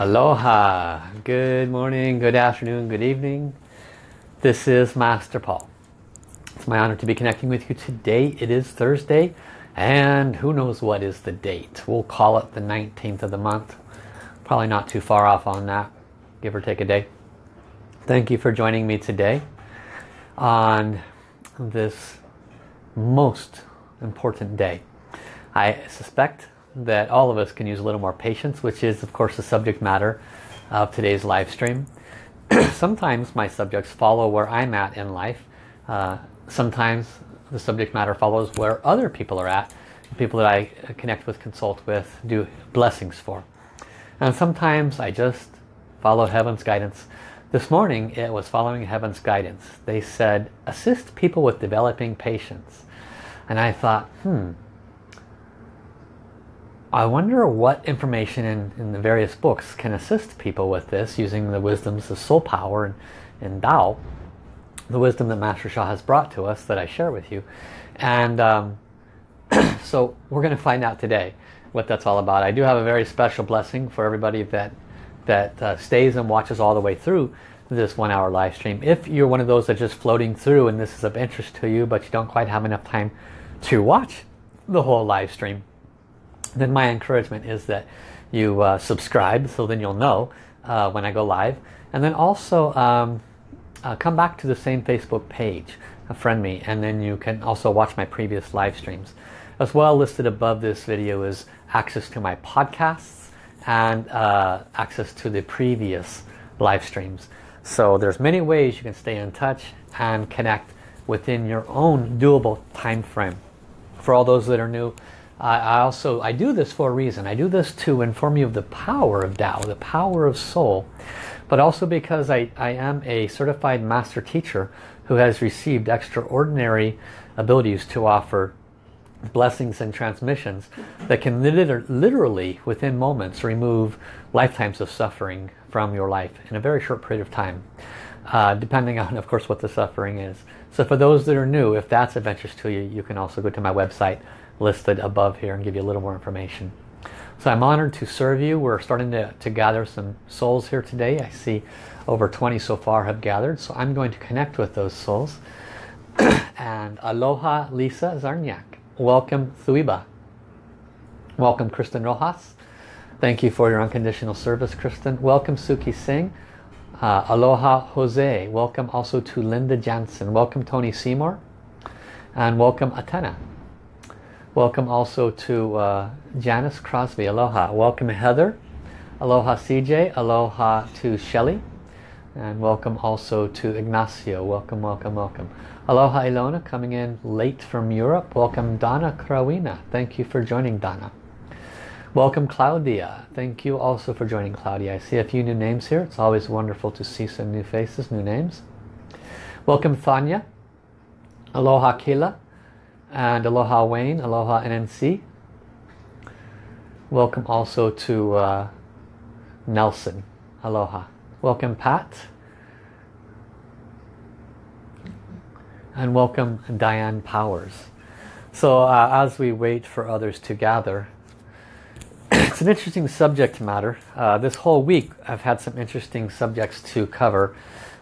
Aloha, good morning, good afternoon, good evening. This is Master Paul. It's my honor to be connecting with you today. It is Thursday and who knows what is the date. We'll call it the 19th of the month. Probably not too far off on that, give or take a day. Thank you for joining me today on this most important day. I suspect that all of us can use a little more patience, which is of course the subject matter of today's live stream. sometimes my subjects follow where I'm at in life. Uh, sometimes the subject matter follows where other people are at, people that I connect with, consult with, do blessings for. And sometimes I just follow heaven's guidance. This morning it was following heaven's guidance. They said, assist people with developing patience. And I thought, hmm, I wonder what information in, in the various books can assist people with this using the wisdoms of soul power and, and Tao, the wisdom that Master Sha has brought to us that I share with you. And um, so we're going to find out today what that's all about. I do have a very special blessing for everybody that, that uh, stays and watches all the way through this one hour live stream. If you're one of those that's just floating through and this is of interest to you but you don't quite have enough time to watch the whole live stream, then my encouragement is that you uh, subscribe so then you'll know uh, when I go live. And then also um, uh, come back to the same Facebook page friend me and then you can also watch my previous live streams. As well listed above this video is access to my podcasts and uh, access to the previous live streams. So there's many ways you can stay in touch and connect within your own doable time frame for all those that are new I also I do this for a reason. I do this to inform you of the power of Tao, the power of soul, but also because I, I am a certified master teacher who has received extraordinary abilities to offer blessings and transmissions that can literally within moments remove lifetimes of suffering from your life in a very short period of time uh, depending on of course what the suffering is so for those that are new if that's of interest to you you can also go to my website listed above here and give you a little more information. So I'm honored to serve you. We're starting to, to gather some souls here today. I see over 20 so far have gathered. So I'm going to connect with those souls. and aloha Lisa Zarniak. Welcome Thuiba. Welcome Kristen Rojas. Thank you for your unconditional service Kristen. Welcome Suki Singh. Uh, aloha Jose. Welcome also to Linda Jansen. Welcome Tony Seymour. And welcome Atena. Welcome also to uh, Janice Crosby. Aloha. Welcome Heather. Aloha CJ. Aloha to Shelly. And welcome also to Ignacio. Welcome, welcome, welcome. Aloha Ilona coming in late from Europe. Welcome Donna Krawina. Thank you for joining Donna. Welcome Claudia. Thank you also for joining Claudia. I see a few new names here. It's always wonderful to see some new faces, new names. Welcome Thanya. Aloha Kila and aloha Wayne, aloha NNC. Welcome also to uh, Nelson, aloha. Welcome Pat. And welcome Diane Powers. So uh, as we wait for others to gather, it's an interesting subject matter. Uh, this whole week I've had some interesting subjects to cover.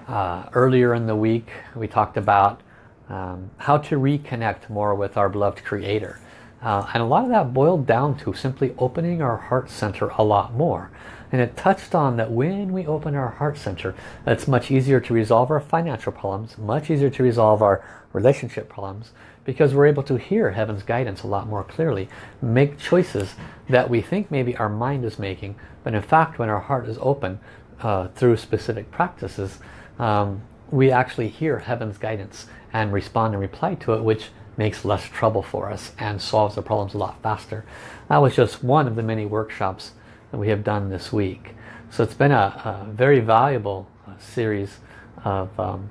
Uh, earlier in the week we talked about um, how to reconnect more with our beloved creator. Uh, and a lot of that boiled down to simply opening our heart center a lot more. And it touched on that when we open our heart center it's much easier to resolve our financial problems much easier to resolve our relationship problems because we're able to hear heaven's guidance a lot more clearly make choices that we think maybe our mind is making but in fact when our heart is open uh, through specific practices um, we actually hear heaven's guidance and respond and reply to it which makes less trouble for us and solves the problems a lot faster. That was just one of the many workshops that we have done this week. So it's been a, a very valuable uh, series of um,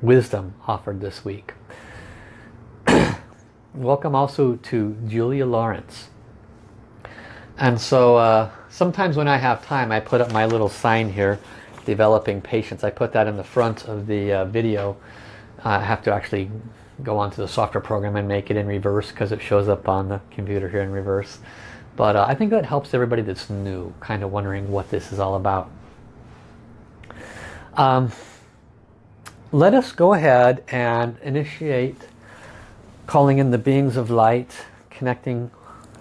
wisdom offered this week. Welcome also to Julia Lawrence. And so uh, sometimes when I have time I put up my little sign here, developing patience. I put that in the front of the uh, video I have to actually go onto the software program and make it in reverse because it shows up on the computer here in reverse. But uh, I think that helps everybody that's new, kind of wondering what this is all about. Um, let us go ahead and initiate calling in the beings of light, connecting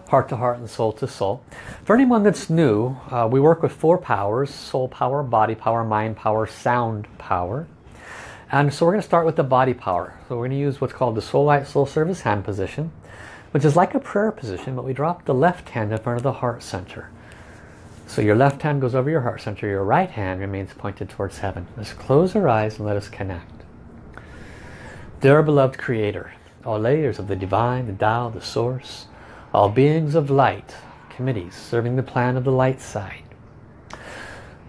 heart to heart and soul to soul. For anyone that's new, uh, we work with four powers, soul power, body power, mind power, sound power. And so we're going to start with the body power. So we're going to use what's called the Soul Light Soul Service hand position, which is like a prayer position, but we drop the left hand in front of the heart center. So your left hand goes over your heart center, your right hand remains pointed towards heaven. Let's close our eyes and let us connect. Dear beloved Creator, all layers of the Divine, the Tao, the Source, all beings of light, committees serving the plan of the light side,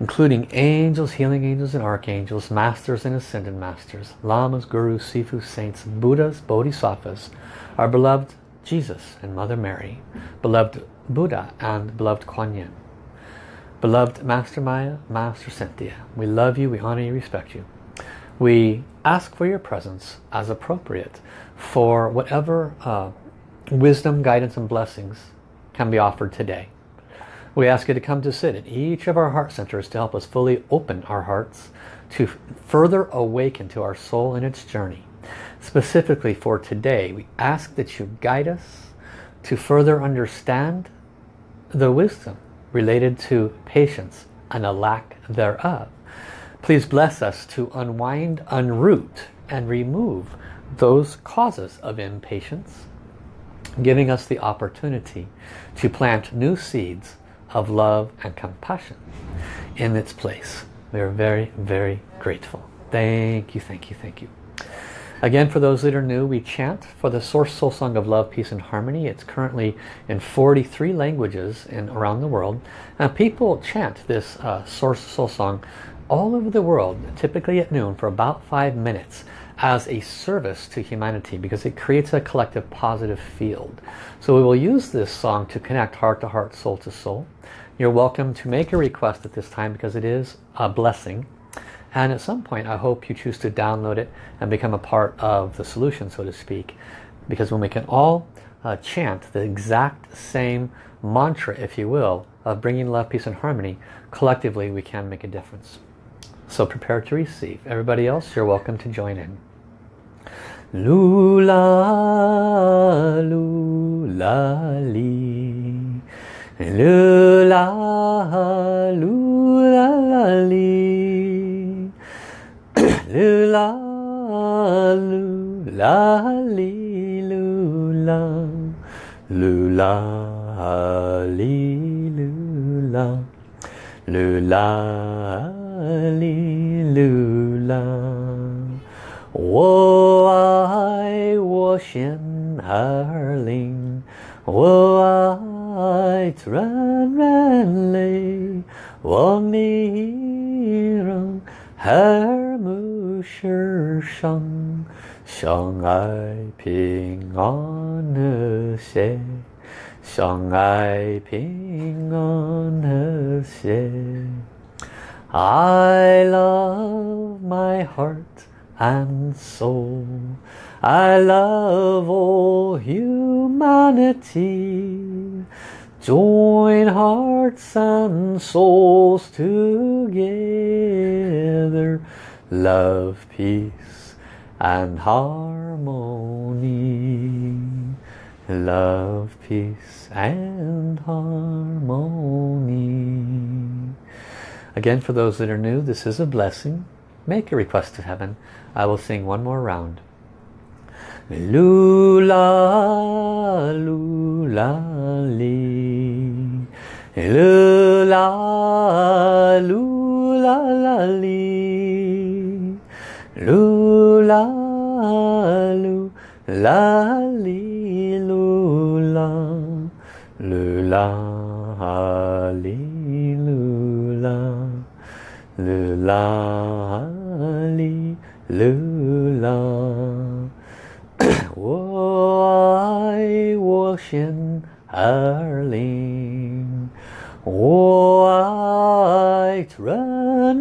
including angels, healing angels and archangels, masters and ascended masters, lamas, gurus, sifus, saints, buddhas, bodhisattvas, our beloved Jesus and Mother Mary, beloved Buddha and beloved Kuan Yin, beloved Master Maya, Master Cynthia. We love you, we honor you, respect you. We ask for your presence as appropriate for whatever uh, wisdom, guidance and blessings can be offered today. We ask you to come to sit at each of our heart centers to help us fully open our hearts to further awaken to our soul in its journey. Specifically for today, we ask that you guide us to further understand the wisdom related to patience and a lack thereof. Please bless us to unwind, unroot, and remove those causes of impatience, giving us the opportunity to plant new seeds of love and compassion in its place. We are very, very grateful. Thank you, thank you, thank you. Again, for those that are new, we chant for the Source Soul Song of Love, Peace and Harmony. It's currently in 43 languages in, around the world. And people chant this uh, Source Soul Song all over the world, typically at noon, for about five minutes as a service to humanity because it creates a collective positive field. So we will use this song to connect heart to heart, soul to soul. You're welcome to make a request at this time because it is a blessing. And at some point I hope you choose to download it and become a part of the solution, so to speak. Because when we can all uh, chant the exact same mantra, if you will, of bringing love, peace and harmony, collectively we can make a difference. So prepare to receive. Everybody else, you're welcome to join in. Lula, lula, li. Lula, lula, li. Lula, lula, li, lula. Lula, li, lula. Lula, li, lula. 我爱我心儿灵，我爱软软泪，望你让耳目世上，相爱平安和谐，相爱平安和谐。I love my heart and soul. I love all humanity. Join hearts and souls together. Love, peace and harmony. Love, peace and harmony. Again, for those that are new, this is a blessing. Make a request to heaven. I will sing one more round. Lula, lula, li. Lula, lula, li. Lula, lula, li, lula. Lula, li, lula. Lula, 流浪，我爱我心，儿灵，我爱转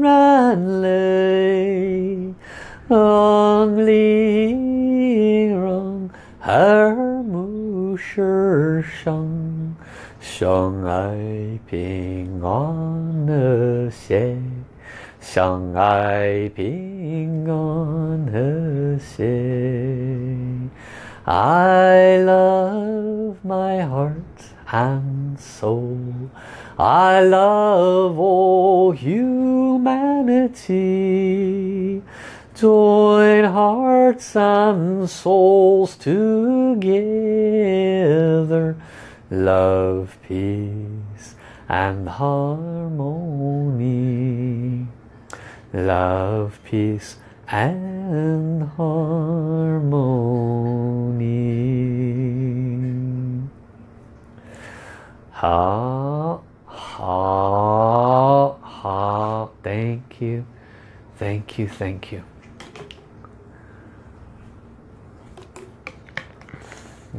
人泪。昂离让，而暮生伤，相爱平安的死，相爱平。on her say I love my heart and soul. I love all humanity. Join hearts and souls together. Love, peace and harmony. Love, peace and harmony. Ha, ha, ha. Thank you. Thank you, thank you.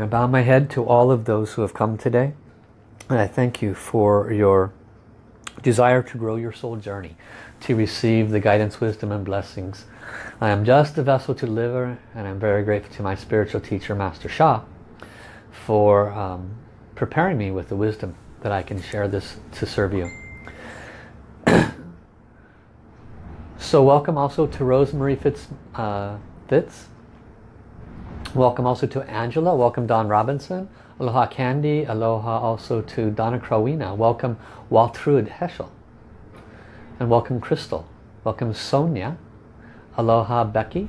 I bow my head to all of those who have come today. And I thank you for your desire to grow your soul journey, to receive the guidance, wisdom and blessings. I am just a vessel to deliver and I'm very grateful to my spiritual teacher, Master Sha, for um, preparing me with the wisdom that I can share this to serve you. so welcome also to Rosemary Fitz, uh, Fitz Welcome also to Angela. Welcome Don Robinson. Aloha Candy. Aloha also to Donna Crowina. Welcome Waltrud Heschel. And welcome Crystal. Welcome Sonia. Aloha Becky.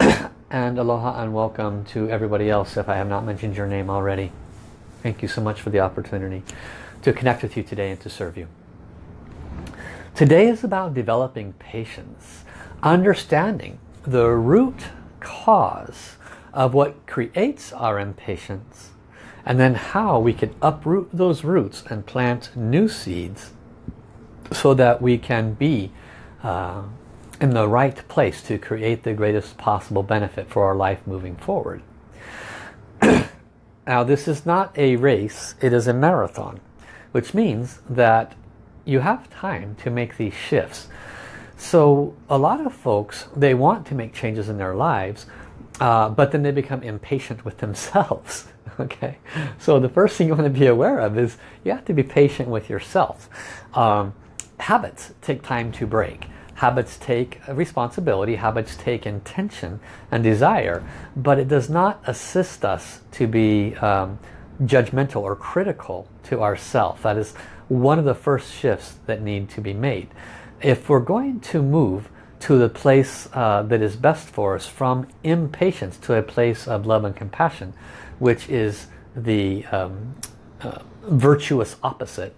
and aloha and welcome to everybody else if I have not mentioned your name already. Thank you so much for the opportunity to connect with you today and to serve you. Today is about developing patience, understanding the root cause of what creates our impatience and then how we can uproot those roots and plant new seeds so that we can be uh, in the right place to create the greatest possible benefit for our life moving forward. now this is not a race, it is a marathon, which means that you have time to make these shifts. So a lot of folks, they want to make changes in their lives, uh, but then they become impatient with themselves. okay, so the first thing you want to be aware of is you have to be patient with yourself. Um, habits take time to break. Habits take responsibility, habits take intention and desire, but it does not assist us to be um, judgmental or critical to ourself. That is one of the first shifts that need to be made if we're going to move to the place uh, that is best for us from impatience to a place of love and compassion, which is the um, uh, virtuous opposite,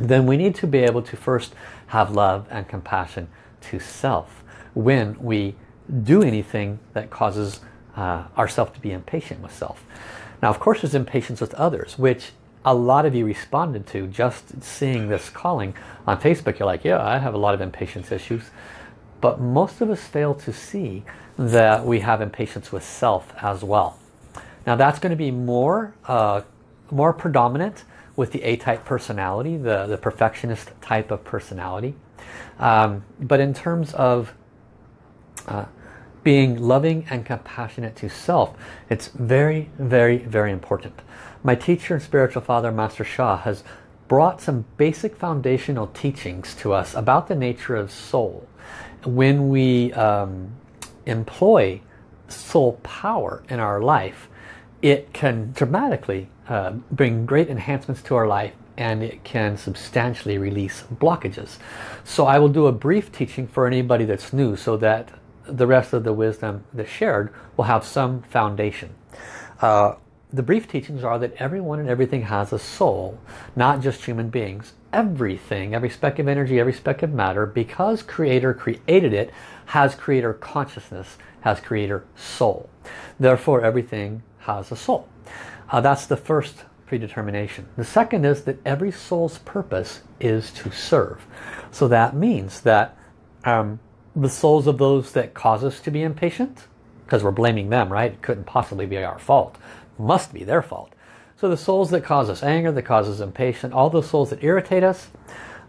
then we need to be able to first have love and compassion to self when we do anything that causes uh, ourself to be impatient with self. Now of course there's impatience with others, which a lot of you responded to just seeing this calling on Facebook. You're like, yeah, I have a lot of impatience issues. But most of us fail to see that we have impatience with self as well. Now that's going to be more, uh, more predominant with the A-type personality, the, the perfectionist type of personality. Um, but in terms of uh, being loving and compassionate to self, it's very, very, very important. My teacher and spiritual father, Master Sha, has brought some basic foundational teachings to us about the nature of soul. When we um, employ soul power in our life, it can dramatically uh, bring great enhancements to our life and it can substantially release blockages. So I will do a brief teaching for anybody that's new so that the rest of the wisdom that's shared will have some foundation. Uh, the brief teachings are that everyone and everything has a soul, not just human beings. Everything, every speck of energy, every speck of matter, because Creator created it, has Creator consciousness, has Creator soul. Therefore, everything has a soul. Uh, that's the first predetermination. The second is that every soul's purpose is to serve. So that means that um, the souls of those that cause us to be impatient, because we're blaming them, right? It couldn't possibly be our fault must be their fault. So the souls that cause us anger, that cause us impatience, all those souls that irritate us,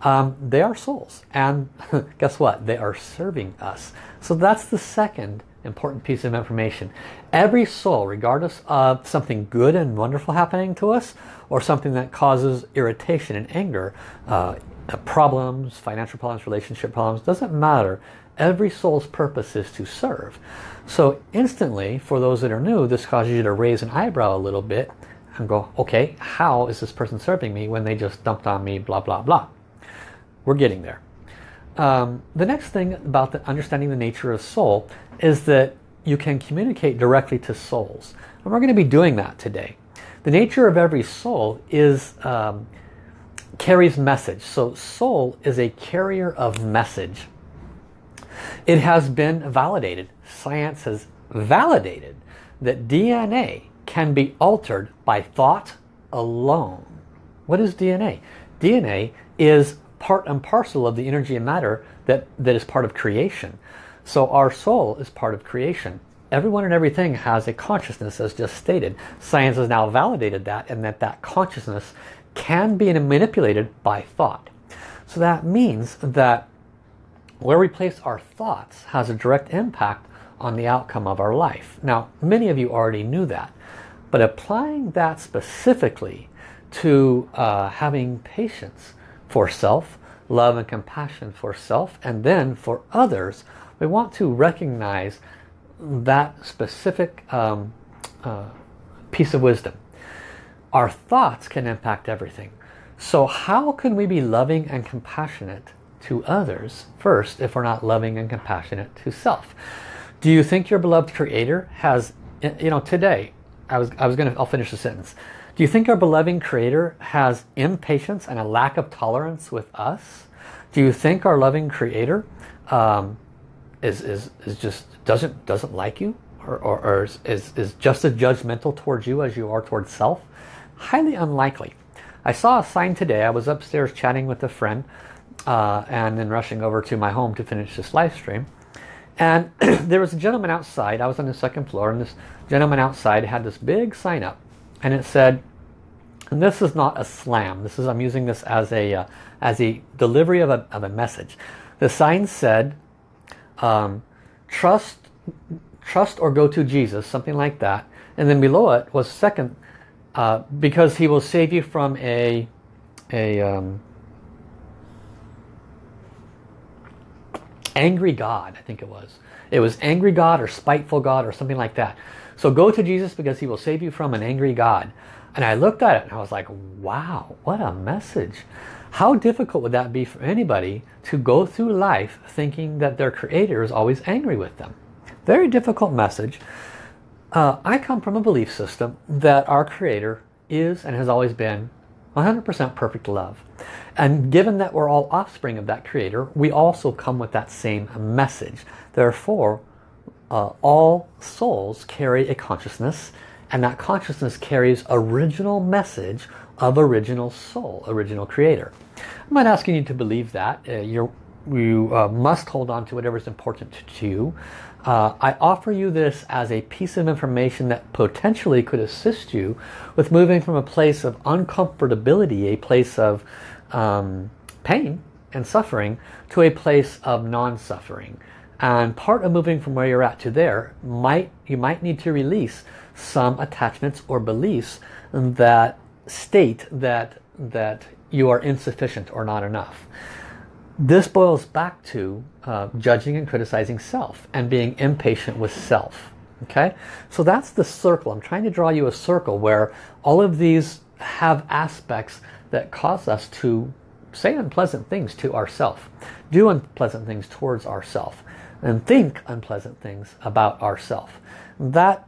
um, they are souls. And guess what? They are serving us. So that's the second important piece of information. Every soul, regardless of something good and wonderful happening to us, or something that causes irritation and anger, uh, problems, financial problems, relationship problems, doesn't matter. Every soul's purpose is to serve. So instantly, for those that are new, this causes you to raise an eyebrow a little bit and go, okay, how is this person serving me when they just dumped on me, blah, blah, blah. We're getting there. Um, the next thing about the understanding the nature of soul is that you can communicate directly to souls. And we're going to be doing that today. The nature of every soul is um, carries message. So soul is a carrier of message. It has been validated. Science has validated that DNA can be altered by thought alone. What is DNA? DNA is part and parcel of the energy and matter that, that is part of creation. So our soul is part of creation. Everyone and everything has a consciousness as just stated. Science has now validated that and that that consciousness can be manipulated by thought. So that means that where we place our thoughts has a direct impact on the outcome of our life. Now, many of you already knew that, but applying that specifically to uh, having patience for self, love and compassion for self, and then for others, we want to recognize that specific um, uh, piece of wisdom. Our thoughts can impact everything. So how can we be loving and compassionate to others first if we're not loving and compassionate to self? Do you think your beloved creator has, you know, today, I was, I was going to, I'll finish the sentence. Do you think our beloved creator has impatience and a lack of tolerance with us? Do you think our loving creator um, is, is, is just doesn't doesn't like you or, or, or is, is just as judgmental towards you as you are towards self? Highly unlikely. I saw a sign today. I was upstairs chatting with a friend uh, and then rushing over to my home to finish this live stream. And there was a gentleman outside. I was on the second floor and this gentleman outside had this big sign up and it said, and this is not a slam. This is I'm using this as a uh, as a delivery of a, of a message. The sign said, um, trust, trust or go to Jesus, something like that. And then below it was second, uh, because he will save you from a, a um, angry God, I think it was. It was angry God or spiteful God or something like that. So go to Jesus because he will save you from an angry God. And I looked at it and I was like, wow, what a message. How difficult would that be for anybody to go through life thinking that their creator is always angry with them? Very difficult message. Uh, I come from a belief system that our creator is and has always been 100% perfect love. And given that we're all offspring of that creator, we also come with that same message. Therefore, uh, all souls carry a consciousness and that consciousness carries original message of original soul, original creator. I'm not asking you to believe that. Uh, you uh, must hold on to whatever is important to you. Uh, I offer you this as a piece of information that potentially could assist you with moving from a place of uncomfortability, a place of um, pain and suffering, to a place of non-suffering. And part of moving from where you're at to there, might you might need to release some attachments or beliefs that state that that you are insufficient or not enough. This boils back to uh, judging and criticizing self and being impatient with self. Okay, so that's the circle. I'm trying to draw you a circle where all of these have aspects that cause us to say unpleasant things to ourself, do unpleasant things towards ourself, and think unpleasant things about ourself. That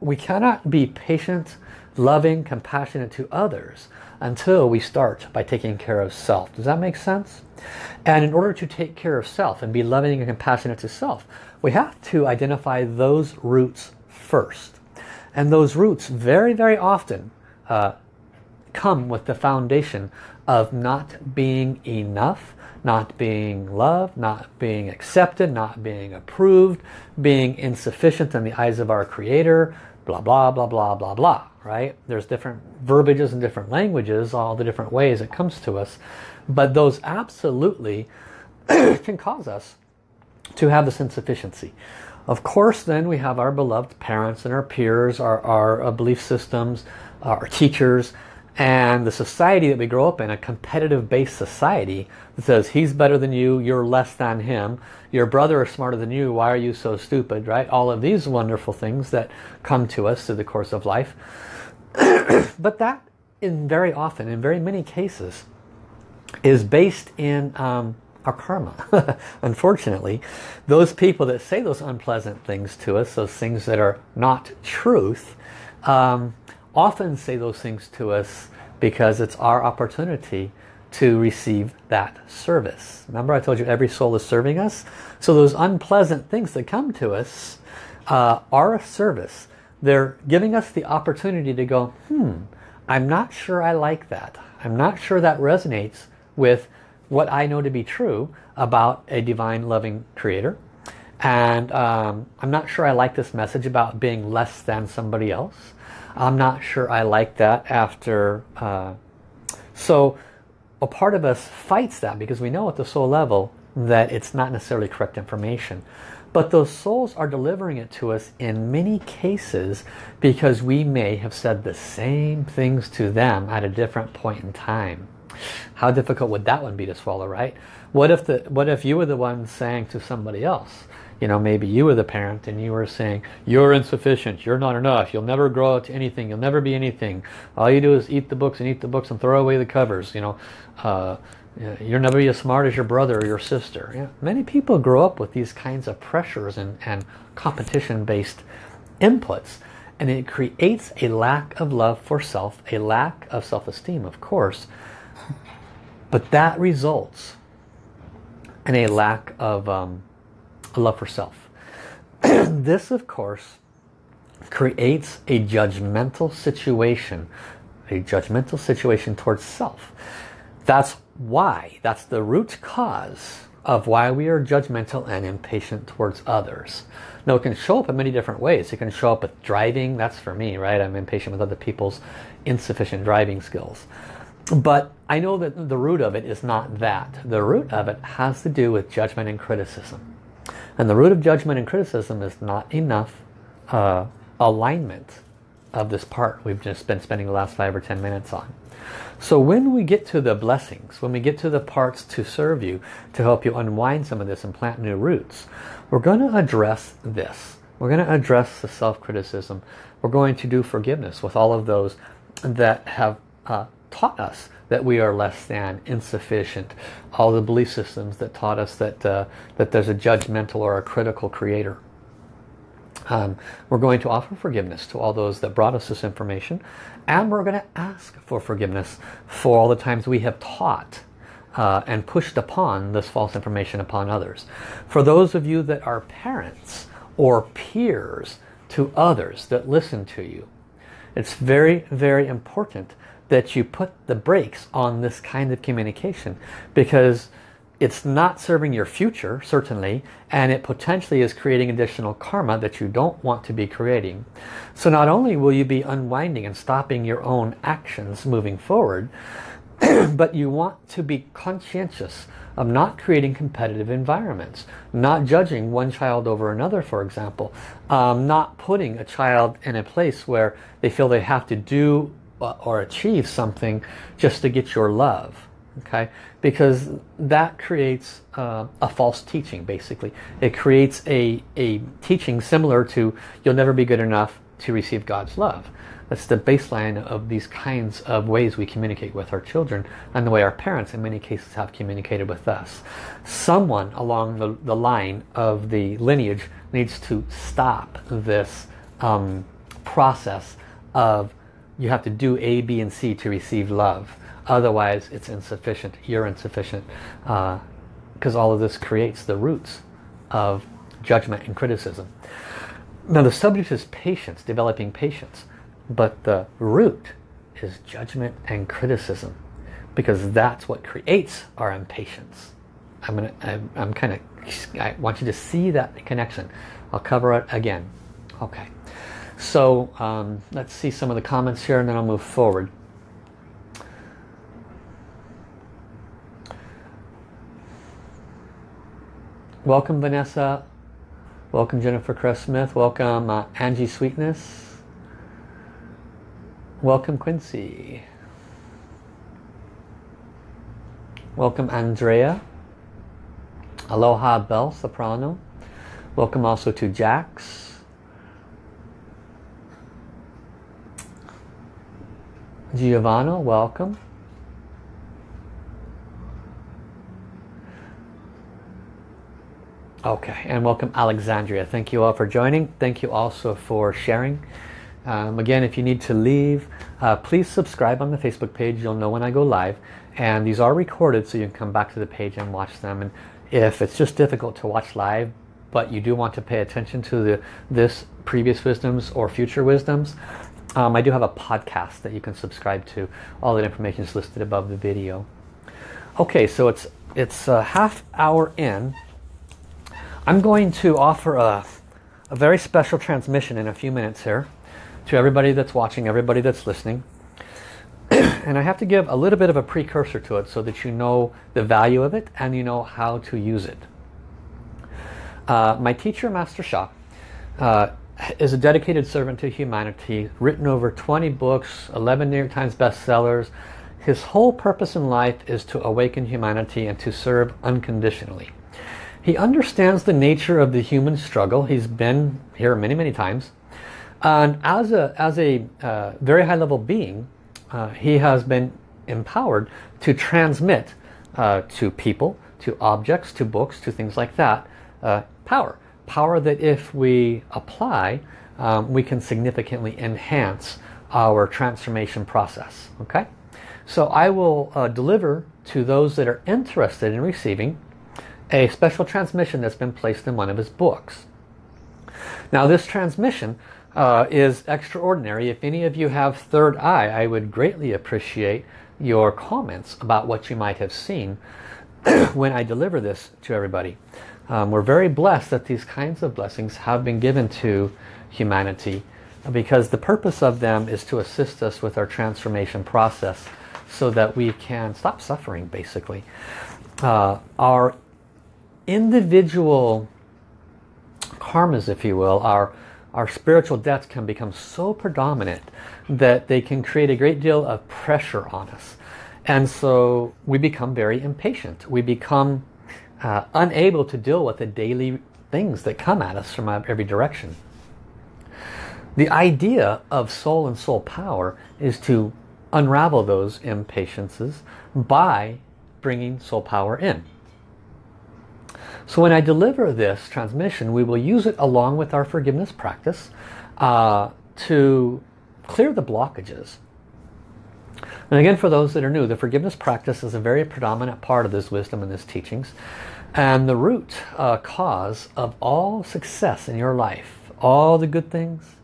we cannot be patient, loving, compassionate to others until we start by taking care of self. Does that make sense? And in order to take care of self and be loving and compassionate to self, we have to identify those roots first. And those roots very, very often uh, come with the foundation of not being enough, not being loved, not being accepted, not being approved, being insufficient in the eyes of our Creator, blah, blah, blah, blah, blah, blah, right? There's different verbiages and different languages, all the different ways it comes to us. But those absolutely can cause us to have this insufficiency. Of course, then we have our beloved parents and our peers, our, our uh, belief systems, our teachers, and the society that we grow up in, a competitive-based society that says he's better than you, you're less than him, your brother is smarter than you, why are you so stupid, right? All of these wonderful things that come to us through the course of life. but that, in very often, in very many cases, is based in um, our karma. Unfortunately, those people that say those unpleasant things to us, those things that are not truth, um, often say those things to us because it's our opportunity to receive that service. Remember I told you every soul is serving us? So those unpleasant things that come to us uh, are a service. They're giving us the opportunity to go, hmm, I'm not sure I like that. I'm not sure that resonates with what I know to be true about a divine loving creator. And um, I'm not sure I like this message about being less than somebody else. I'm not sure I like that after... Uh, so a part of us fights that because we know at the soul level that it's not necessarily correct information. But those souls are delivering it to us in many cases because we may have said the same things to them at a different point in time. How difficult would that one be to swallow, right? What if the what if you were the one saying to somebody else, you know, maybe you were the parent and you were saying, you're insufficient, you're not enough, you'll never grow to anything, you'll never be anything. All you do is eat the books and eat the books and throw away the covers, you know. Uh, you'll never be as smart as your brother or your sister. Know, many people grow up with these kinds of pressures and, and competition-based inputs. And it creates a lack of love for self, a lack of self-esteem, of course, but that results in a lack of um, love for self. this, of course, creates a judgmental situation, a judgmental situation towards self. That's why, that's the root cause of why we are judgmental and impatient towards others. Now it can show up in many different ways. It can show up with driving, that's for me, right? I'm impatient with other people's insufficient driving skills. But I know that the root of it is not that. The root of it has to do with judgment and criticism. And the root of judgment and criticism is not enough uh, alignment of this part we've just been spending the last five or ten minutes on. So when we get to the blessings, when we get to the parts to serve you, to help you unwind some of this and plant new roots, we're going to address this. We're going to address the self-criticism. We're going to do forgiveness with all of those that have uh, taught us that we are less than, insufficient. All the belief systems that taught us that, uh, that there's a judgmental or a critical creator. Um, we're going to offer forgiveness to all those that brought us this information. And we're going to ask for forgiveness for all the times we have taught uh, and pushed upon this false information upon others. For those of you that are parents or peers to others that listen to you, it's very, very important that you put the brakes on this kind of communication because it's not serving your future certainly and it potentially is creating additional karma that you don't want to be creating. So not only will you be unwinding and stopping your own actions moving forward but you want to be conscientious of not creating competitive environments not judging one child over another for example um, not putting a child in a place where they feel they have to do or achieve something just to get your love okay? Because that creates uh, a false teaching basically. It creates a a teaching similar to you'll never be good enough to receive God's love. That's the baseline of these kinds of ways we communicate with our children and the way our parents in many cases have communicated with us. Someone along the, the line of the lineage needs to stop this um, process of you have to do A, B, and C to receive love. Otherwise, it's insufficient. You're insufficient. Because uh, all of this creates the roots of judgment and criticism. Now, the subject is patience, developing patience. But the root is judgment and criticism. Because that's what creates our impatience. I'm gonna. I'm, I'm kind of. I want you to see that connection. I'll cover it again. Okay. So um, let's see some of the comments here and then I'll move forward. Welcome Vanessa. Welcome Jennifer Cress Smith. Welcome uh, Angie Sweetness. Welcome Quincy. Welcome Andrea. Aloha Bell Soprano. Welcome also to Jax. Giovanna, welcome. Okay, and welcome Alexandria. Thank you all for joining. Thank you also for sharing. Um, again, if you need to leave, uh, please subscribe on the Facebook page. You'll know when I go live. And these are recorded so you can come back to the page and watch them. And if it's just difficult to watch live, but you do want to pay attention to the this previous wisdoms or future wisdoms, um, I do have a podcast that you can subscribe to. All that information is listed above the video. Okay, so it's it's a half hour in I'm going to offer a, a very special transmission in a few minutes here to everybody that's watching, everybody that's listening. and I have to give a little bit of a precursor to it so that you know the value of it and you know how to use it. Uh, my teacher, Master Sha, uh, is a dedicated servant to humanity, written over 20 books, 11 New York Times bestsellers. His whole purpose in life is to awaken humanity and to serve unconditionally. He understands the nature of the human struggle. He's been here many, many times. And as a, as a uh, very high level being, uh, he has been empowered to transmit uh, to people, to objects, to books, to things like that, uh, power. Power that if we apply, um, we can significantly enhance our transformation process. Okay, So I will uh, deliver to those that are interested in receiving a special transmission that's been placed in one of his books. Now this transmission uh, is extraordinary. If any of you have third eye, I would greatly appreciate your comments about what you might have seen when I deliver this to everybody. Um, we're very blessed that these kinds of blessings have been given to humanity because the purpose of them is to assist us with our transformation process so that we can stop suffering basically. Uh, our individual karmas, if you will, our, our spiritual debts can become so predominant that they can create a great deal of pressure on us. And so we become very impatient. We become uh, unable to deal with the daily things that come at us from every direction. The idea of soul and soul power is to unravel those impatiences by bringing soul power in. So when I deliver this transmission, we will use it along with our forgiveness practice uh, to clear the blockages. And again, for those that are new, the forgiveness practice is a very predominant part of this wisdom and this teachings. And the root uh, cause of all success in your life, all the good things,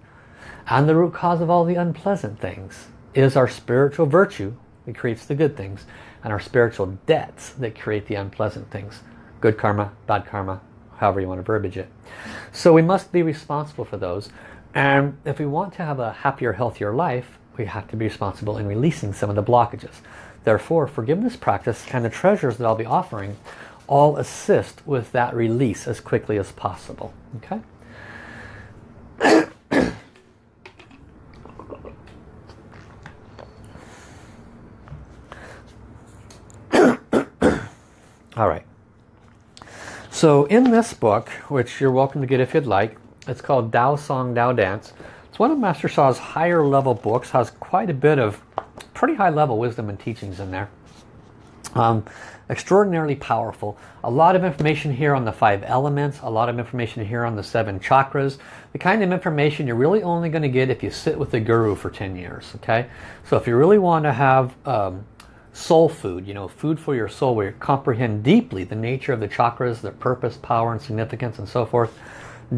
and the root cause of all the unpleasant things is our spiritual virtue that creates the good things and our spiritual debts that create the unpleasant things good karma, bad karma, however you want to verbiage it. So we must be responsible for those. And if we want to have a happier, healthier life, we have to be responsible in releasing some of the blockages. Therefore, forgiveness practice and the treasures that I'll be offering all assist with that release as quickly as possible. Okay? All right. So in this book, which you're welcome to get if you'd like, it's called Tao Song Tao Dance. It's one of Master Sha's higher level books, has quite a bit of pretty high level wisdom and teachings in there. Um, extraordinarily powerful. A lot of information here on the five elements, a lot of information here on the seven chakras. The kind of information you're really only going to get if you sit with the guru for 10 years. Okay, So if you really want to have um, soul food, you know, food for your soul where you comprehend deeply the nature of the chakras, their purpose, power and significance and so forth.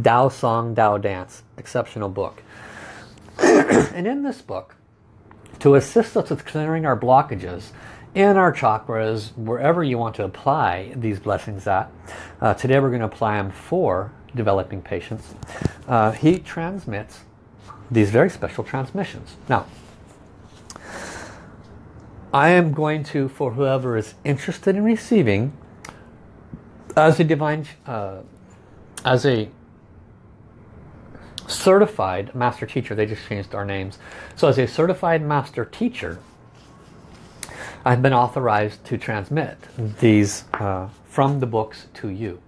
Tao Song, Tao Dance, exceptional book. and in this book, to assist us with clearing our blockages in our chakras, wherever you want to apply these blessings at, uh, today we're going to apply them for developing patience. Uh, he transmits these very special transmissions. Now, I am going to, for whoever is interested in receiving, as a divine, uh, as a certified master teacher, they just changed our names. So as a certified master teacher, I've been authorized to transmit these uh, from the books to you.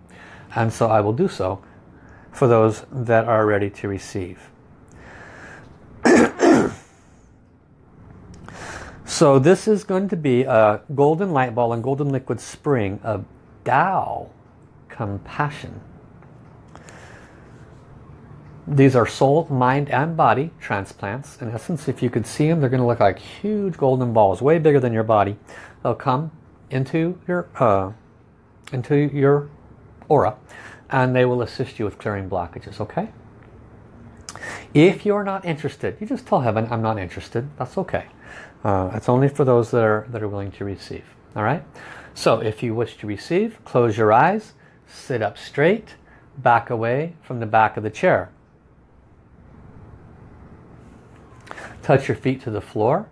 And so I will do so for those that are ready to receive. so this is going to be a golden light ball and golden liquid spring of Tao compassion. These are soul, mind and body transplants. In essence, if you could see them, they're going to look like huge golden balls, way bigger than your body. They'll come into your, uh, into your aura and they will assist you with clearing blockages, okay? If you're not interested, you just tell heaven, I'm not interested. That's okay. Uh, it's only for those that are, that are willing to receive. All right? So if you wish to receive, close your eyes, sit up straight, back away from the back of the chair. Touch your feet to the floor.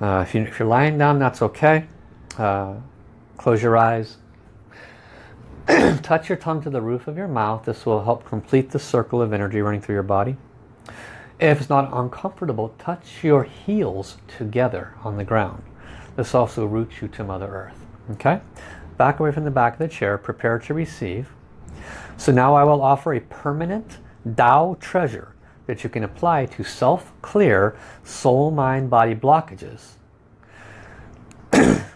Uh, if, you, you're lying down, that's okay. Uh, close your eyes. touch your tongue to the roof of your mouth. This will help complete the circle of energy running through your body. If it's not uncomfortable, touch your heels together on the ground. This also roots you to Mother Earth. Okay? Back away from the back of the chair, prepare to receive. So now I will offer a permanent Tao treasure that you can apply to self-clear soul, mind, body blockages. if,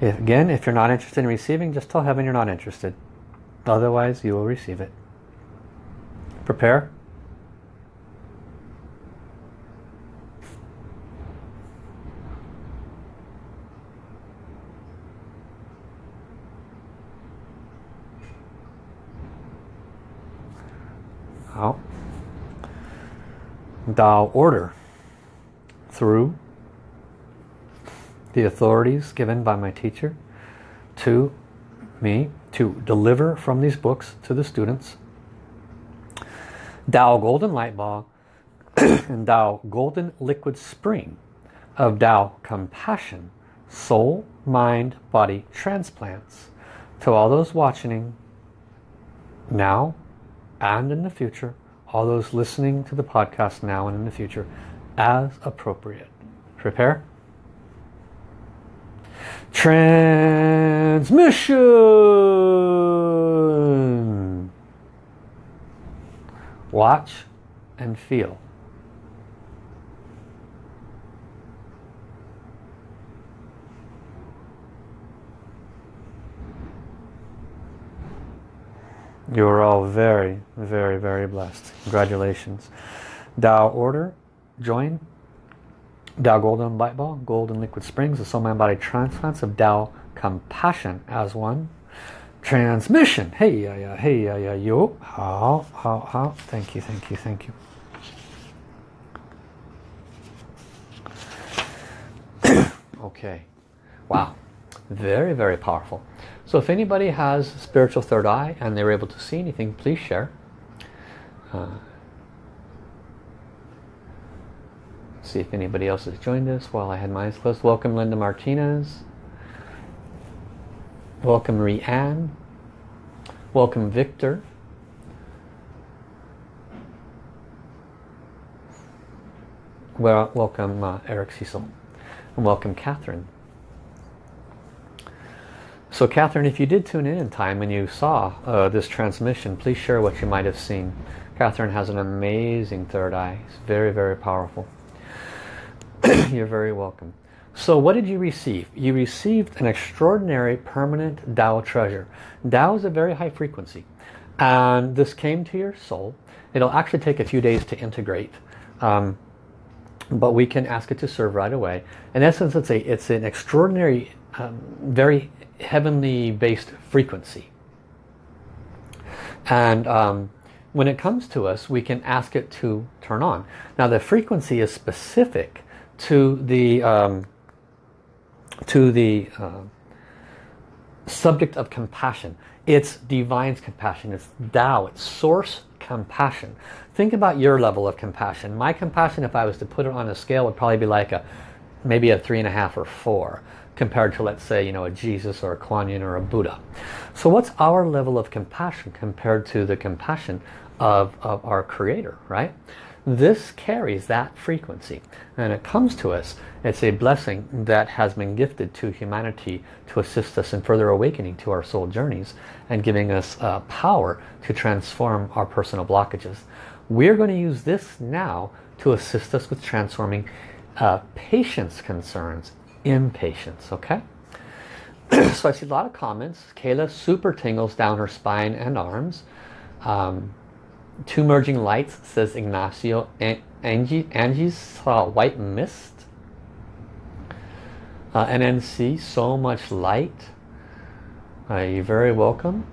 again, if you're not interested in receiving, just tell heaven you're not interested. Otherwise, you will receive it. Prepare. Out Tao order through the authorities given by my teacher to me to deliver from these books to the students. Tao Golden Light Ball and Tao Golden Liquid Spring of Tao Compassion Soul, Mind, Body Transplants to all those watching now and in the future, all those listening to the podcast now and in the future, as appropriate. Prepare. Transmission! Watch and feel. You are all very, very, very blessed. Congratulations. Tao Order, join. Tao Golden Light Ball, Golden Liquid Springs, the Soul Mind Body Transplants of Tao Compassion as one. Transmission. Hey, yeah, yeah, hey, yeah, yeah, yo. How, how, how. Thank you, thank you, thank you. okay. Wow. Very, very powerful. So if anybody has spiritual third eye and they're able to see anything, please share. Uh, see if anybody else has joined us while I had my eyes closed. Welcome Linda Martinez. Welcome Rianne. Welcome Victor. Well, welcome uh, Eric Cecil. And welcome Catherine. So Catherine, if you did tune in in time and you saw uh, this transmission, please share what you might have seen. Catherine has an amazing third eye. It's very, very powerful. You're very welcome. So what did you receive? You received an extraordinary permanent Tao treasure. Tao is a very high frequency. And this came to your soul. It'll actually take a few days to integrate. Um, but we can ask it to serve right away. In essence, it's, a, it's an extraordinary, um, very heavenly based frequency. And um, when it comes to us, we can ask it to turn on. Now the frequency is specific to the um, to the uh, subject of compassion. It's divine's compassion. It's Tao. It's source compassion. Think about your level of compassion. My compassion, if I was to put it on a scale, would probably be like a maybe a three and a half or four compared to let's say you know a Jesus or a Kuan Yin or a Buddha. So what's our level of compassion compared to the compassion of, of our creator, right? This carries that frequency and it comes to us. It's a blessing that has been gifted to humanity to assist us in further awakening to our soul journeys and giving us uh, power to transform our personal blockages. We're going to use this now to assist us with transforming uh, patience concerns, impatience, okay? so I see a lot of comments. Kayla super tingles down her spine and arms. Um, Two merging lights says Ignacio. Angie, Angie saw white mist. Uh, NNC, so much light. Uh, you're very welcome.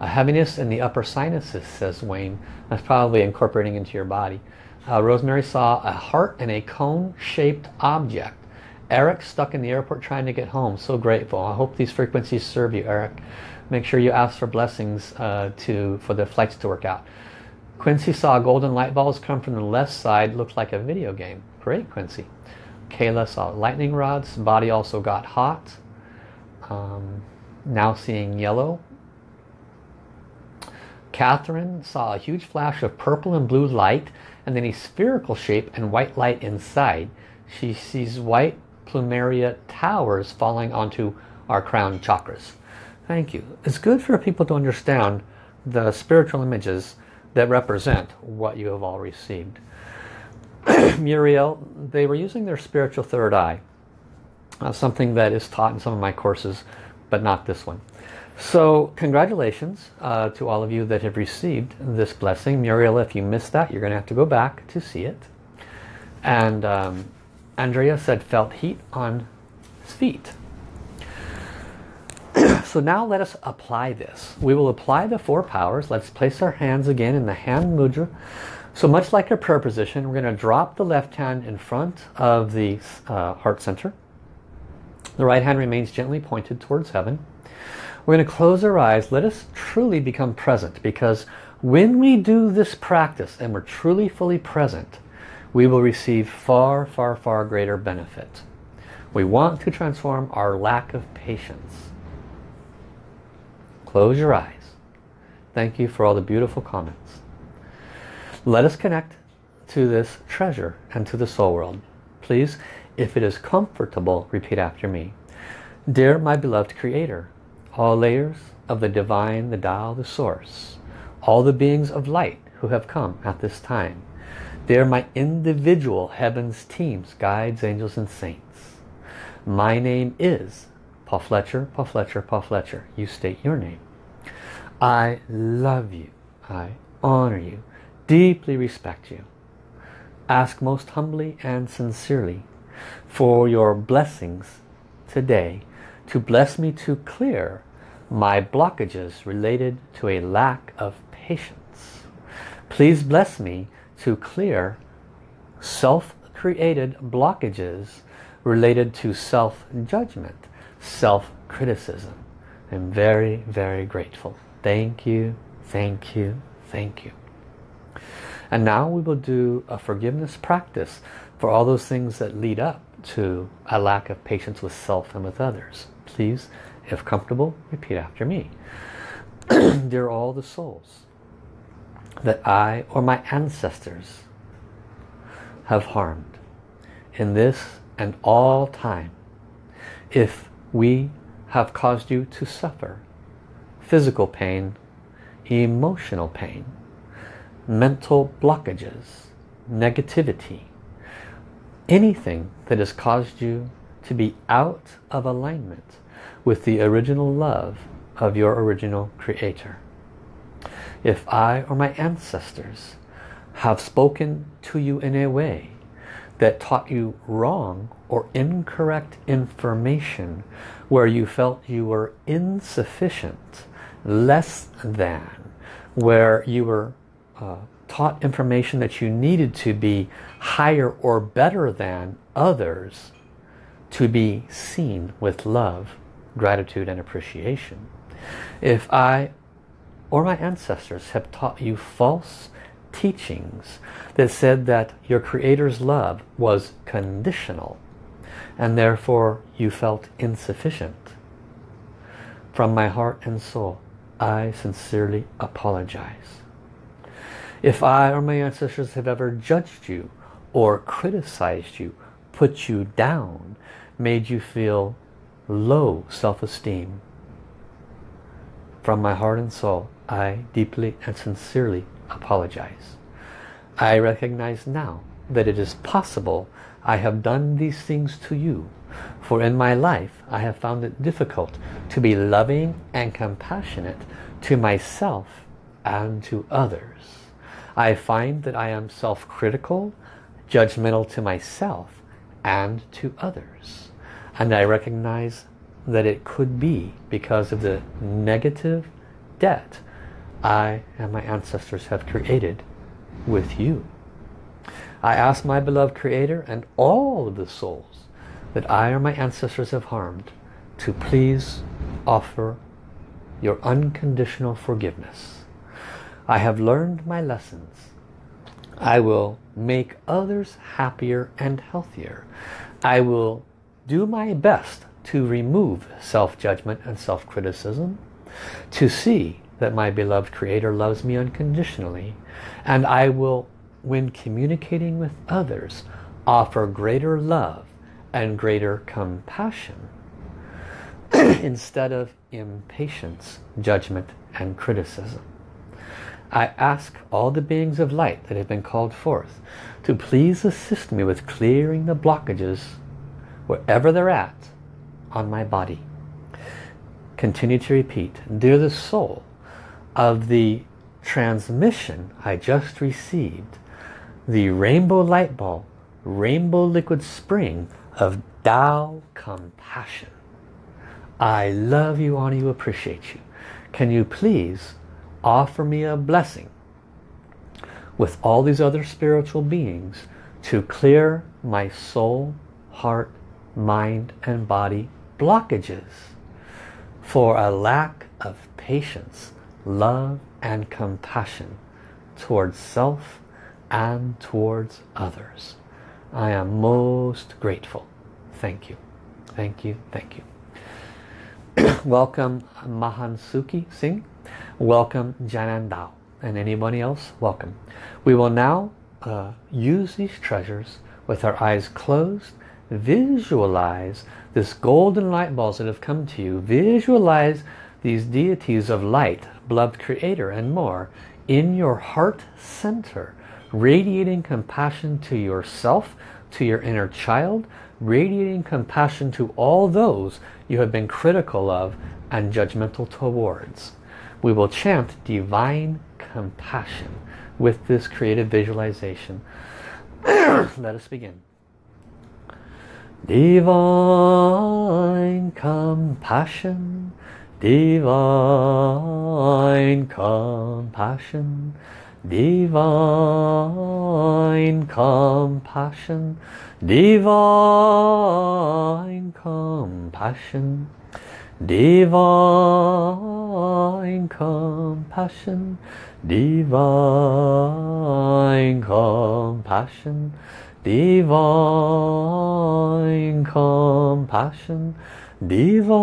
A heaviness in the upper sinuses, says Wayne. That's probably incorporating into your body. Uh, Rosemary saw a heart and a cone-shaped object. Eric stuck in the airport trying to get home. So grateful. I hope these frequencies serve you, Eric make sure you ask for blessings uh, to for the flights to work out. Quincy saw golden light balls come from the left side, looked like a video game. Great, Quincy. Kayla saw lightning rods. Body also got hot. Um, now seeing yellow. Catherine saw a huge flash of purple and blue light and then a spherical shape and white light inside. She sees white plumeria towers falling onto our crown chakras. Thank you. It's good for people to understand the spiritual images that represent what you have all received. Muriel, they were using their spiritual third eye. Uh, something that is taught in some of my courses, but not this one. So congratulations uh, to all of you that have received this blessing. Muriel, if you missed that, you're going to have to go back to see it. And um, Andrea said felt heat on his feet. so now let us apply this. We will apply the four powers. Let's place our hands again in the hand mudra. So much like a prayer position, we're going to drop the left hand in front of the uh, heart center. The right hand remains gently pointed towards heaven. We're going to close our eyes. Let us truly become present because when we do this practice and we're truly fully present, we will receive far, far, far greater benefit. We want to transform our lack of patience Close your eyes. Thank you for all the beautiful comments. Let us connect to this treasure and to the soul world. Please, if it is comfortable, repeat after me. Dear my beloved Creator, all layers of the divine, the Tao, the Source, all the beings of light who have come at this time, they are my individual heavens teams, guides, angels, and saints. My name is Paul Fletcher, Paul Fletcher, Paul Fletcher. You state your name. I love you. I honor you. Deeply respect you. Ask most humbly and sincerely for your blessings today to bless me to clear my blockages related to a lack of patience. Please bless me to clear self-created blockages related to self-judgment, self-criticism. I'm very, very grateful. Thank you, thank you, thank you. And now we will do a forgiveness practice for all those things that lead up to a lack of patience with self and with others. Please, if comfortable, repeat after me. Dear all the souls that I or my ancestors have harmed in this and all time, if we have caused you to suffer physical pain, emotional pain, mental blockages, negativity, anything that has caused you to be out of alignment with the original love of your original creator. If I or my ancestors have spoken to you in a way that taught you wrong or incorrect information where you felt you were insufficient less than, where you were uh, taught information that you needed to be higher or better than others to be seen with love, gratitude and appreciation. If I or my ancestors have taught you false teachings that said that your Creator's love was conditional and therefore you felt insufficient. From my heart and soul, I sincerely apologize. If I or my ancestors have ever judged you or criticized you, put you down, made you feel low self-esteem, from my heart and soul, I deeply and sincerely apologize. I recognize now that it is possible I have done these things to you. For in my life, I have found it difficult to be loving and compassionate to myself and to others. I find that I am self-critical, judgmental to myself and to others. And I recognize that it could be because of the negative debt I and my ancestors have created with you. I ask my beloved Creator and all of the souls that I or my ancestors have harmed to please offer your unconditional forgiveness. I have learned my lessons. I will make others happier and healthier. I will do my best to remove self-judgment and self-criticism, to see that my beloved Creator loves me unconditionally, and I will, when communicating with others, offer greater love and greater compassion instead of impatience, judgment, and criticism. I ask all the beings of light that have been called forth to please assist me with clearing the blockages wherever they're at on my body. Continue to repeat, Dear the soul of the transmission I just received, the rainbow light ball, rainbow liquid spring of Tao compassion. I love you, honor you, appreciate you. Can you please offer me a blessing with all these other spiritual beings to clear my soul, heart, mind and body blockages for a lack of patience, love and compassion towards self and towards others. I am most grateful. Thank you. Thank you. Thank you. welcome Mahansuki Singh. Welcome Janan Dao. And anybody else, welcome. We will now uh, use these treasures with our eyes closed visualize this golden light balls that have come to you. Visualize these deities of light beloved creator and more in your heart center radiating compassion to yourself to your inner child radiating compassion to all those you have been critical of and judgmental towards. We will chant divine compassion with this creative visualization. Let us begin Divine compassion, divine compassion, divine compassion, divine compassion, divine compassion, divine compassion, divine compassion divine compassion divine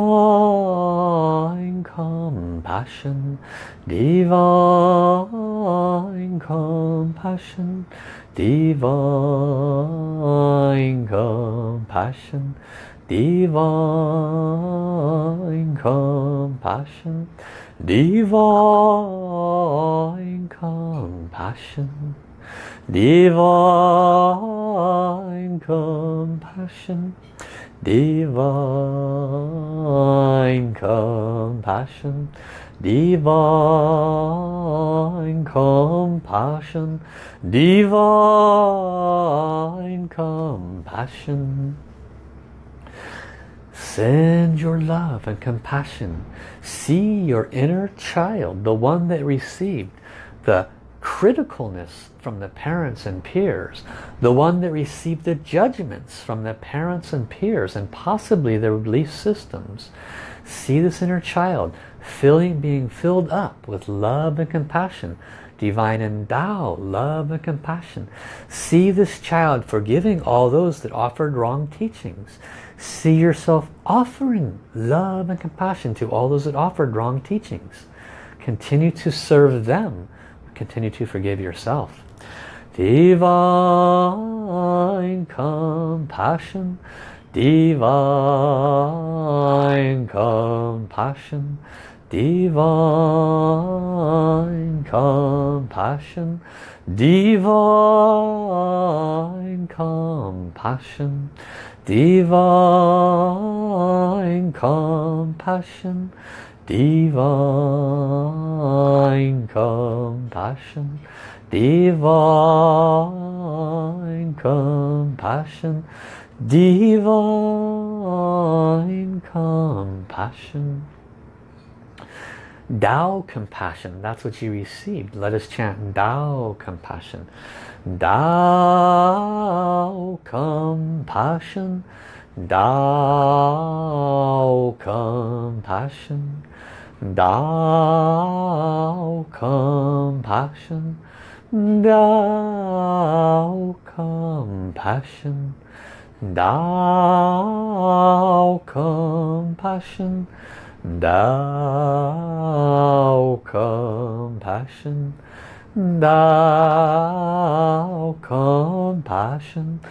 compassion divine compassion divine compassion divine compassion divine compassion divine compassion. Divine compassion. Divine compassion. Divine compassion. send your love and compassion. See your inner child the one that received the criticalness from the parents and peers, the one that received the judgments from the parents and peers and possibly their belief systems. See this inner child filling, being filled up with love and compassion, divine and Tao, love and compassion. See this child forgiving all those that offered wrong teachings. See yourself offering love and compassion to all those that offered wrong teachings. Continue to serve them. Continue to forgive yourself. Divine compassion, divine compassion, divine compassion, divine compassion, divine compassion, divine compassion, divine compassion, divine compassion. Divine compassion Tao compassion, that's what you received. Let us chant Tao compassion. Tao compassion, Tao compassion, Tao compassion, Tao compassion, Tao compassion, Tao compassion, Tao compassion,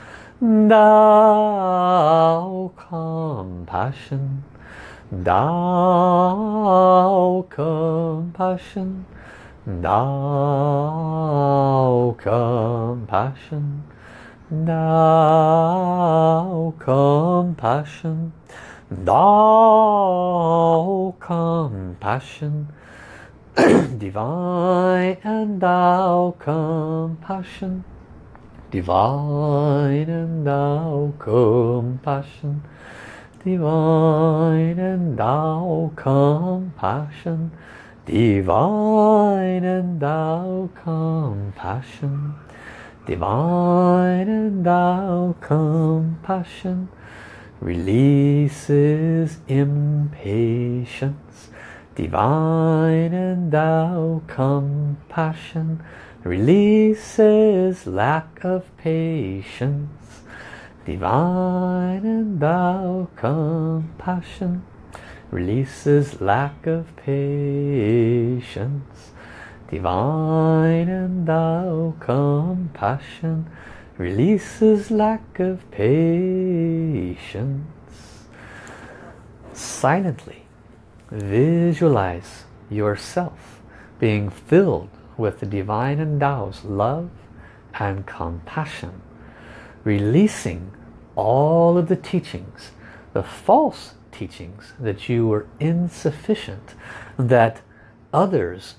Tao compassion. Tao compassion, Tao compassion, Tao compassion, Tao compassion, divine and Tao compassion, divine and Tao compassion, divine and Tao compassion, divine and Tao compassion, divine and Tao compassion, releases impatience, divine and Tao compassion, releases lack of patience, divine and Tao compassion, releases lack of patience, divine and Tao compassion, releases lack of patience. Silently visualize yourself being filled with the divine and Tao's love and compassion, releasing all of the teachings, the false teachings that you were insufficient, that others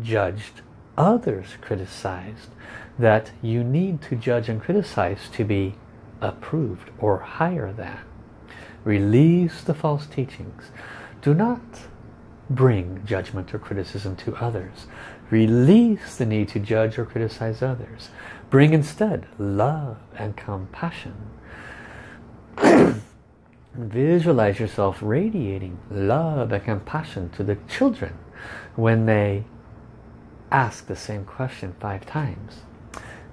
judged, others criticized, that you need to judge and criticize to be approved or higher than. Release the false teachings. Do not bring judgment or criticism to others. Release the need to judge or criticize others. Bring instead love and compassion. Visualize yourself radiating love and compassion to the children when they ask the same question five times.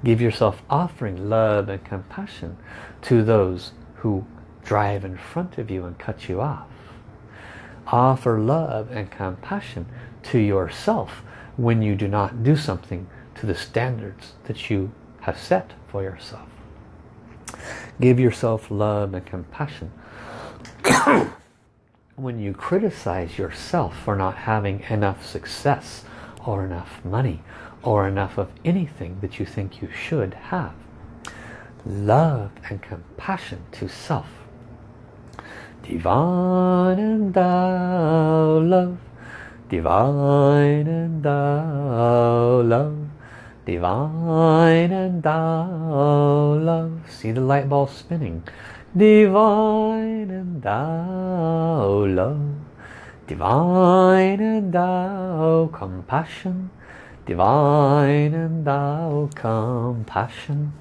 Give yourself offering love and compassion to those who drive in front of you and cut you off. Offer love and compassion to yourself when you do not do something to the standards that you have set for yourself. Give yourself love and compassion when you criticize yourself for not having enough success or enough money or enough of anything that you think you should have. Love and compassion to self. Divine and Tao love. Divine and Tao love. Divine and Tao love. See the light ball spinning. Divine and Tao love. Divine and Tao compassion divine and Tao compassion,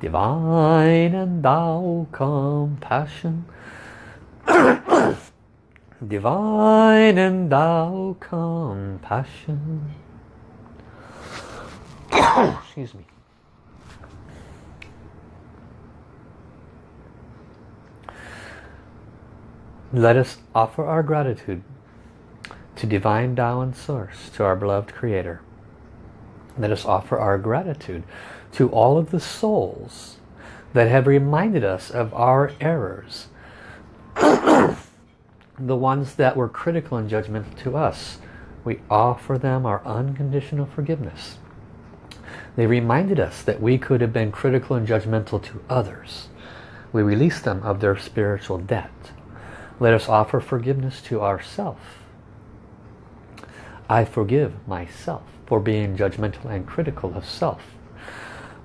divine and Tao compassion, divine and Tao compassion. Excuse me. Let us offer our gratitude to Divine Tao and Source, to our beloved Creator. Let us offer our gratitude to all of the souls that have reminded us of our errors. the ones that were critical and judgmental to us. We offer them our unconditional forgiveness. They reminded us that we could have been critical and judgmental to others. We release them of their spiritual debt. Let us offer forgiveness to ourselves. I forgive myself for being judgmental and critical of self.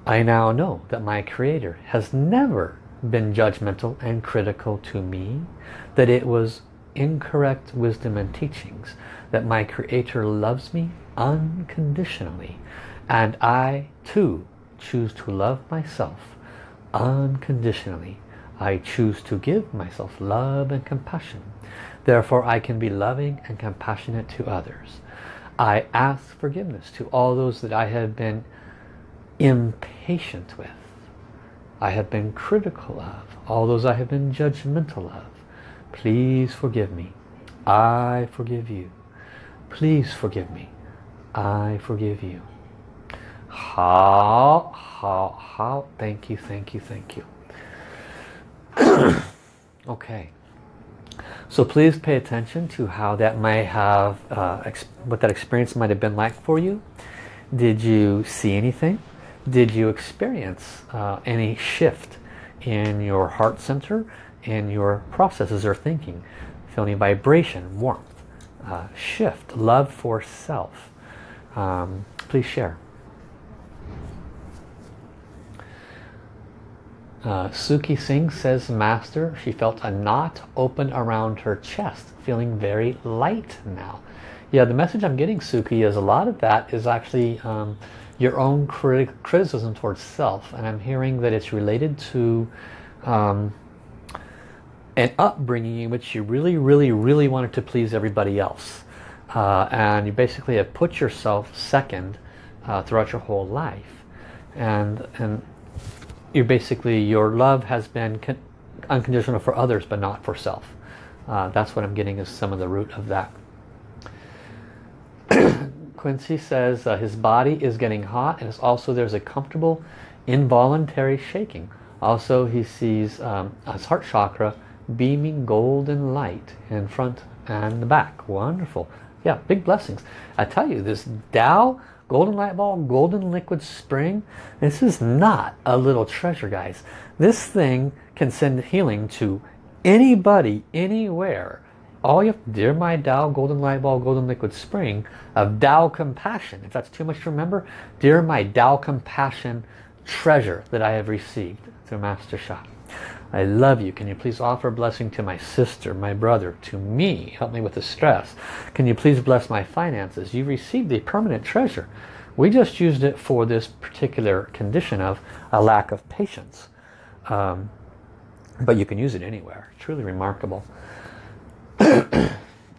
I now know that my Creator has never been judgmental and critical to me, that it was incorrect wisdom and teachings, that my Creator loves me unconditionally, and I too choose to love myself unconditionally I choose to give myself love and compassion. Therefore I can be loving and compassionate to others. I ask forgiveness to all those that I have been impatient with. I have been critical of. All those I have been judgmental of. Please forgive me. I forgive you. Please forgive me. I forgive you. How, how, how. Thank you, thank you, thank you. okay. So please pay attention to how that might have, uh, what that experience might have been like for you. Did you see anything? Did you experience uh, any shift in your heart center, in your processes or thinking? Feel any vibration, warmth, uh, shift, love for self? Um, please share. Uh, Suki Singh says, Master, she felt a knot open around her chest, feeling very light now. Yeah, the message I'm getting, Suki, is a lot of that is actually um, your own crit criticism towards self. And I'm hearing that it's related to um, an upbringing in which you really, really, really wanted to please everybody else. Uh, and you basically have put yourself second uh, throughout your whole life. And, and you're basically your love has been unconditional for others but not for self. Uh, that's what I'm getting is some of the root of that. Quincy says uh, his body is getting hot and it's also there's a comfortable involuntary shaking. Also he sees um, his heart chakra beaming golden light in front and the back. Wonderful. Yeah big blessings. I tell you this Tao golden light ball, golden liquid spring. This is not a little treasure, guys. This thing can send healing to anybody, anywhere. All you have, dear my Tao, golden light ball, golden liquid spring of Tao compassion. If that's too much to remember, dear my Tao compassion treasure that I have received through Master Sha. I love you. Can you please offer a blessing to my sister, my brother, to me? Help me with the stress. Can you please bless my finances? You received a permanent treasure. We just used it for this particular condition of a lack of patience. Um, but you can use it anywhere. Truly remarkable. and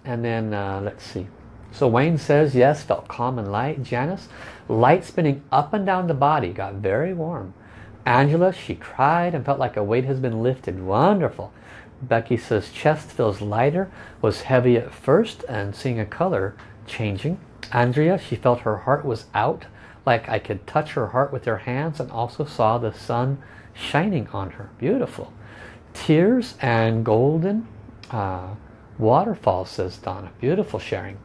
then, uh, let's see. So Wayne says, yes, felt calm and light. Janice, light spinning up and down the body, got very warm. Angela, she cried and felt like a weight has been lifted. Wonderful. Becky says chest feels lighter, was heavy at first and seeing a color changing. Andrea, she felt her heart was out, like I could touch her heart with her hands and also saw the sun shining on her. Beautiful. Tears and golden uh, waterfalls, says Donna. Beautiful sharing.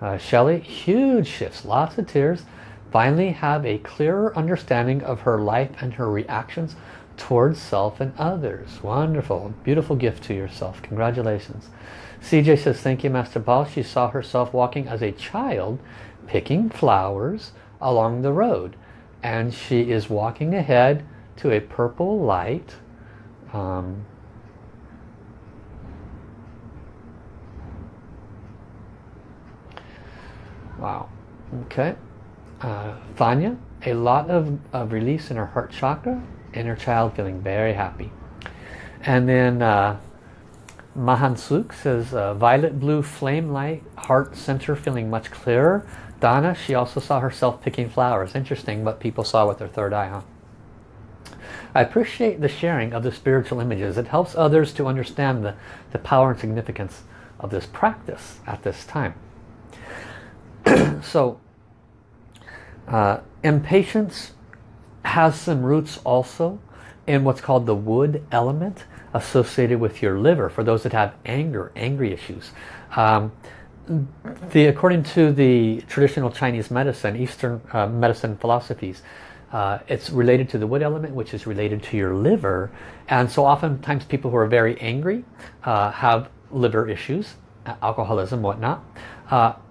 Uh, Shelley, huge shifts, lots of tears finally have a clearer understanding of her life and her reactions towards self and others. Wonderful. Beautiful gift to yourself. Congratulations. CJ says, thank you, Master Paul. She saw herself walking as a child, picking flowers along the road. And she is walking ahead to a purple light. Um, wow. Okay uh, Vanya, a lot of, of release in her heart chakra, inner child feeling very happy. And then uh, Mahansuk says uh, violet blue flame light, heart center feeling much clearer. Donna, she also saw herself picking flowers. Interesting what people saw with their third eye, huh? I appreciate the sharing of the spiritual images. It helps others to understand the, the power and significance of this practice at this time. so, uh, impatience has some roots also in what's called the wood element associated with your liver for those that have anger, angry issues. Um, the, according to the traditional Chinese medicine, Eastern uh, medicine philosophies, uh, it's related to the wood element, which is related to your liver. And so oftentimes people who are very angry uh, have liver issues, alcoholism, whatnot.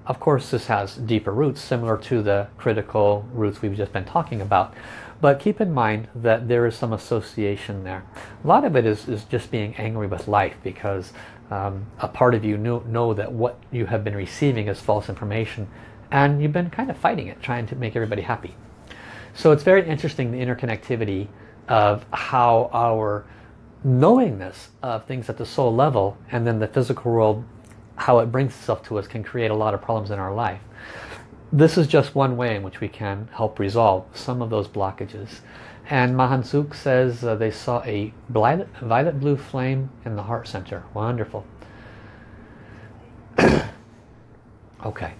Of course, this has deeper roots, similar to the critical roots we've just been talking about. But keep in mind that there is some association there. A lot of it is, is just being angry with life because um, a part of you know that what you have been receiving is false information and you've been kind of fighting it, trying to make everybody happy. So it's very interesting the interconnectivity of how our knowingness of things at the soul level and then the physical world, how it brings itself to us can create a lot of problems in our life. This is just one way in which we can help resolve some of those blockages. And Mahansuk says uh, they saw a violet, violet blue flame in the heart center. Wonderful. okay.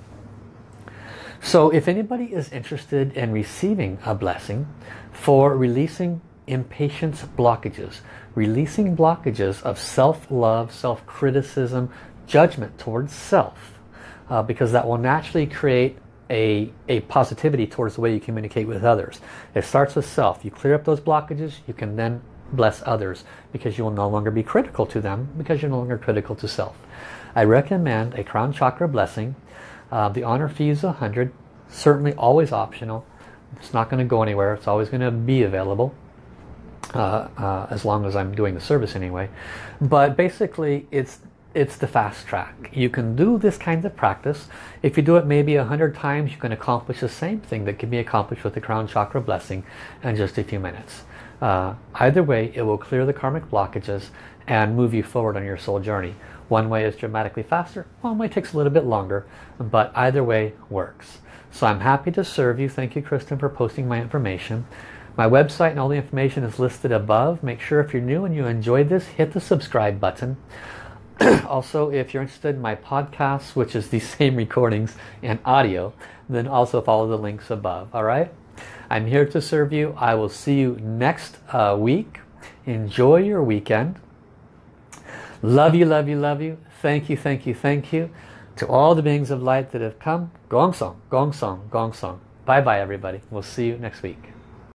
So if anybody is interested in receiving a blessing for releasing impatience blockages, releasing blockages of self-love, self-criticism, judgment towards self, uh, because that will naturally create a, a positivity towards the way you communicate with others. It starts with self. You clear up those blockages, you can then bless others because you will no longer be critical to them because you're no longer critical to self. I recommend a crown chakra blessing. Uh, the honor fee is 100 certainly always optional. It's not going to go anywhere. It's always going to be available. Uh, uh, as long as I'm doing the service anyway. But basically it's it's the fast track. You can do this kind of practice. If you do it maybe a hundred times, you can accomplish the same thing that can be accomplished with the crown chakra blessing in just a few minutes. Uh, either way, it will clear the karmic blockages and move you forward on your soul journey. One way is dramatically faster, one way takes a little bit longer, but either way works. So I'm happy to serve you. Thank you, Kristen, for posting my information. My website and all the information is listed above. Make sure if you're new and you enjoyed this, hit the subscribe button. also, if you're interested in my podcast, which is the same recordings and audio, then also follow the links above. All right? I'm here to serve you. I will see you next uh, week. Enjoy your weekend. Love you, love you, love you. Thank you, thank you, thank you. To all the beings of light that have come, Gong Song, Gong Song, Gong Song. Bye-bye, everybody. We'll see you next week.